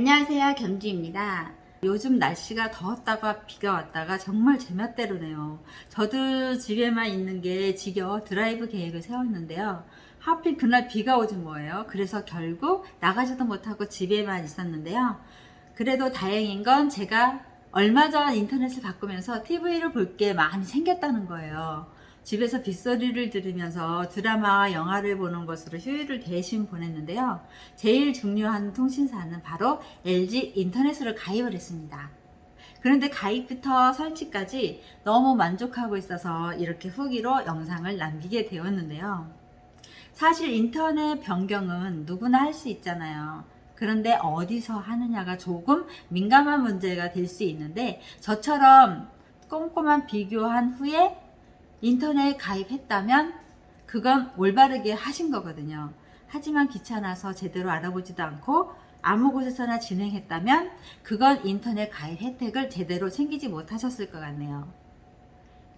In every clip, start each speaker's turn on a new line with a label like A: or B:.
A: 안녕하세요. 겸지입니다. 요즘 날씨가 더웠다가 비가 왔다가 정말 제멋대로네요. 저도 집에만 있는 게 지겨워 드라이브 계획을 세웠는데요. 하필 그날 비가 오지 뭐예요? 그래서 결국 나가지도 못하고 집에만 있었는데요. 그래도 다행인 건 제가 얼마 전 인터넷을 바꾸면서 TV를 볼 게 많이 생겼다는 거예요 집에서 빗소리를 들으면서 드라마와 영화를 보는 것으로 휴일을 대신 보냈는데요. 제일 중요한 통신사는 바로 LG 인터넷으로 가입을 했습니다. 그런데 가입부터 설치까지 너무 만족하고 있어서 이렇게 후기로 영상을 남기게 되었는데요. 사실 인터넷 변경은 누구나 할 수 있잖아요. 그런데 어디서 하느냐가 조금 민감한 문제가 될 수 있는데 저처럼 꼼꼼한 비교한 후에 인터넷 가입했다면 그건 올바르게 하신 거거든요. 하지만 귀찮아서 제대로 알아보지도 않고 아무 곳에서나 진행했다면 그건 인터넷 가입 혜택을 제대로 챙기지 못하셨을 것 같네요.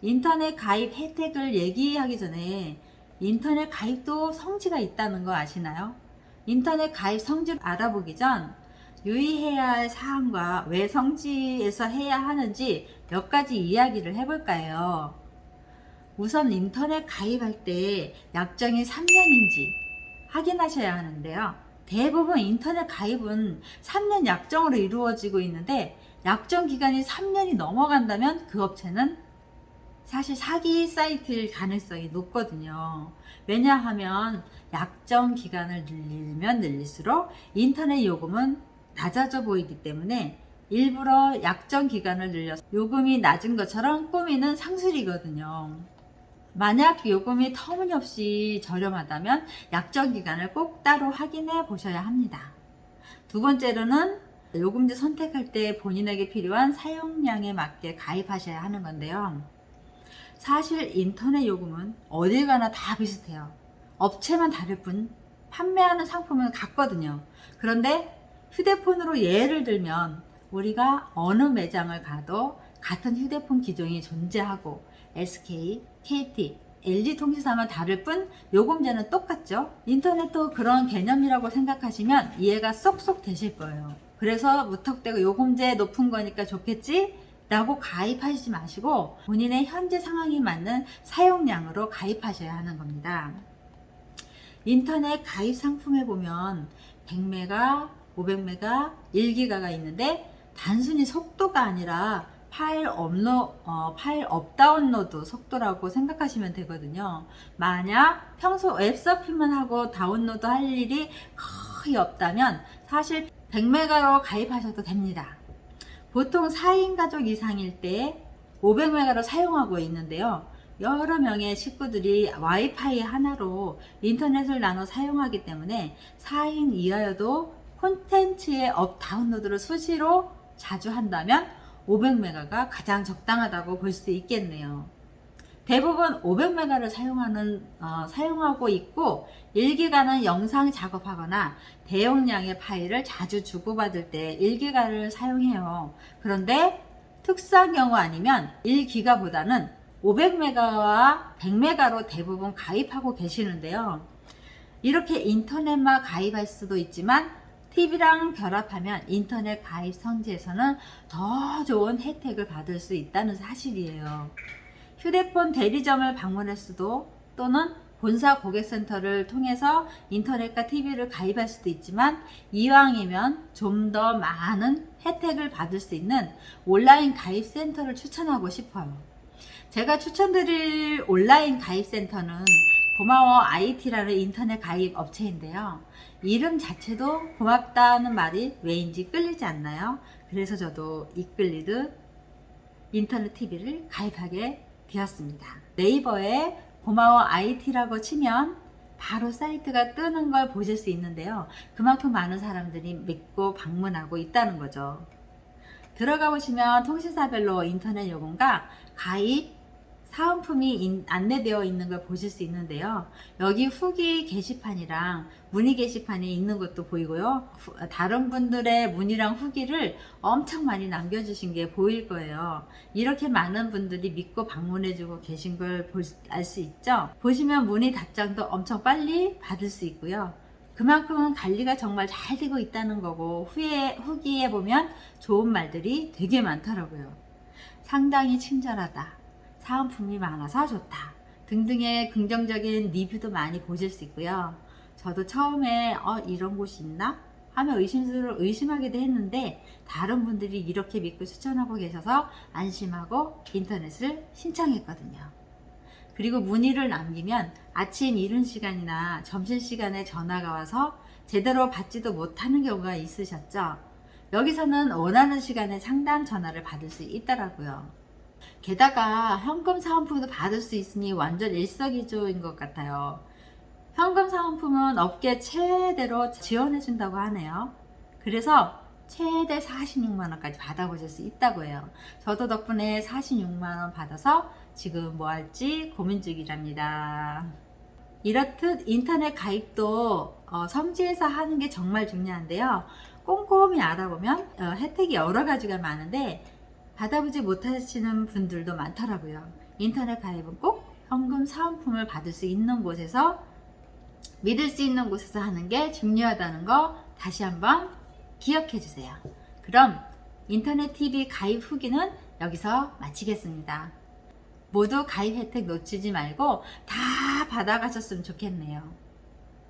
A: 인터넷 가입 혜택을 얘기하기 전에 인터넷 가입도 성지가 있다는 거 아시나요? 인터넷 가입 성지를 알아보기 전 유의해야 할 사항과 왜 성지에서 해야 하는지 몇 가지 이야기를 해볼까 해요. 우선 인터넷 가입할 때 약정이 3년인지 확인하셔야 하는데요. 대부분 인터넷 가입은 3년 약정으로 이루어지고 있는데 약정 기간이 3년이 넘어간다면 그 업체는 사실 사기 사이트일 가능성이 높거든요. 왜냐하면 약정 기간을 늘리면 늘릴수록 인터넷 요금은 낮아져 보이기 때문에 일부러 약정 기간을 늘려서 요금이 낮은 것처럼 꾸미는 상술이거든요. 만약 요금이 터무니없이 저렴하다면 약정 기간을 꼭 따로 확인해 보셔야 합니다. 두 번째로는 요금제 선택할 때 본인에게 필요한 사용량에 맞게 가입하셔야 하는 건데요. 사실 인터넷 요금은 어딜 가나 다 비슷해요. 업체만 다를 뿐 판매하는 상품은 같거든요. 그런데 휴대폰으로 예를 들면 우리가 어느 매장을 가도 같은 휴대폰 기종이 존재하고 SK, KT, LG통신사만 다를 뿐 요금제는 똑같죠. 인터넷도 그런 개념이라고 생각하시면 이해가 쏙쏙 되실 거예요. 그래서 무턱대고 요금제 높은 거니까 좋겠지? 라고 가입하시지 마시고 본인의 현재 상황에 맞는 사용량으로 가입하셔야 하는 겁니다. 인터넷 가입 상품에 보면 100메가, 500메가, 1기가가 있는데 단순히 속도가 아니라 파일 업로 어, 파일 업다운로드 속도라고 생각하시면 되거든요. 만약 평소 웹서핑만 하고 다운로드 할 일이 거의 없다면 사실 100메가로 가입하셔도 됩니다. 보통 4인 가족 이상일 때 500메가로 사용하고 있는데요. 여러 명의 식구들이 와이파이 하나로 인터넷을 나눠 사용하기 때문에 4인 이하여도 콘텐츠의 업 다운로드를 수시로 자주 한다면 500메가가 가장 적당하다고 볼 수 있겠네요. 대부분 500메가를 사용하는, 어, 사용하고 있고 1기가는 영상 작업하거나 대용량의 파일을 자주 주고받을 때 1기가를 사용해요. 그런데 특수한 경우 아니면 1기가보다는 500메가와 100메가로 대부분 가입하고 계시는데요. 이렇게 인터넷만 가입할 수도 있지만 TV랑 결합하면 인터넷 가입 성지에서는 더 좋은 혜택을 받을 수 있다는 사실이에요. 휴대폰 대리점을 방문할 수도 또는 본사 고객센터를 통해서 인터넷과 TV를 가입할 수도 있지만 이왕이면 좀 더 많은 혜택을 받을 수 있는 온라인 가입센터를 추천하고 싶어요. 제가 추천드릴 온라인 가입센터는 고마워 IT라는 인터넷 가입 업체인데요. 이름 자체도 고맙다는 말이 왜인지 끌리지 않나요? 그래서 저도 이끌리듯 인터넷 TV를 가입하게 되었습니다. 네이버에 고마워 IT라고 치면 바로 사이트가 뜨는 걸 보실 수 있는데요. 그만큼 많은 사람들이 믿고 방문하고 있다는 거죠. 들어가 보시면 통신사별로 인터넷 요금과 가입, 사은품이 안내되어 있는 걸 보실 수 있는데요. 여기 후기 게시판이랑 문의 게시판이 있는 것도 보이고요. 다른 분들의 문의랑 후기를 엄청 많이 남겨주신 게 보일 거예요. 이렇게 많은 분들이 믿고 방문해주고 계신 걸 알 수 있죠. 보시면 문의 답장도 엄청 빨리 받을 수 있고요. 그만큼 관리가 정말 잘 되고 있다는 거고 후에 후기에 보면 좋은 말들이 되게 많더라고요. 상당히 친절하다. 사은품이 많아서 좋다. 등등의 긍정적인 리뷰도 많이 보실 수 있고요. 저도 처음에 어 이런 곳이 있나? 하며 의심스러 의심하기도 했는데 다른 분들이 이렇게 믿고 추천하고 계셔서 안심하고 인터넷을 신청했거든요. 그리고 문의를 남기면 아침 이른 시간이나 점심 시간에 전화가 와서 제대로 받지도 못하는 경우가 있으셨죠. 여기서는 원하는 시간에 상담 전화를 받을 수 있더라고요. 게다가 현금 사은품도 받을 수 있으니 완전 일석이조인 것 같아요. 현금 사은품은 업계 최대로 지원해 준다고 하네요. 그래서 최대 46만원까지 받아보실 수 있다고 해요. 저도 덕분에 46만원 받아서 지금 뭐 할지 고민 중이랍니다. 이렇듯 인터넷 가입도 어, 성지에서 하는 게 정말 중요한데요. 꼼꼼히 알아보면 어, 혜택이 여러 가지가 많은데 받아보지 못하시는 분들도 많더라고요. 인터넷 가입은 꼭 현금 사은품을 받을 수 있는 곳에서 믿을 수 있는 곳에서 하는 게 중요하다는 거 다시 한번 기억해 주세요. 그럼 인터넷 TV 가입 후기는 여기서 마치겠습니다. 모두 가입 혜택 놓치지 말고 다 받아가셨으면 좋겠네요.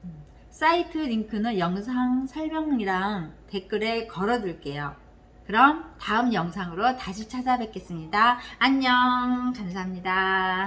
A: 음, 사이트 링크는 영상 설명이랑 댓글에 걸어둘게요. 그럼 다음 영상으로 다시 찾아뵙겠습니다. 안녕 감사합니다.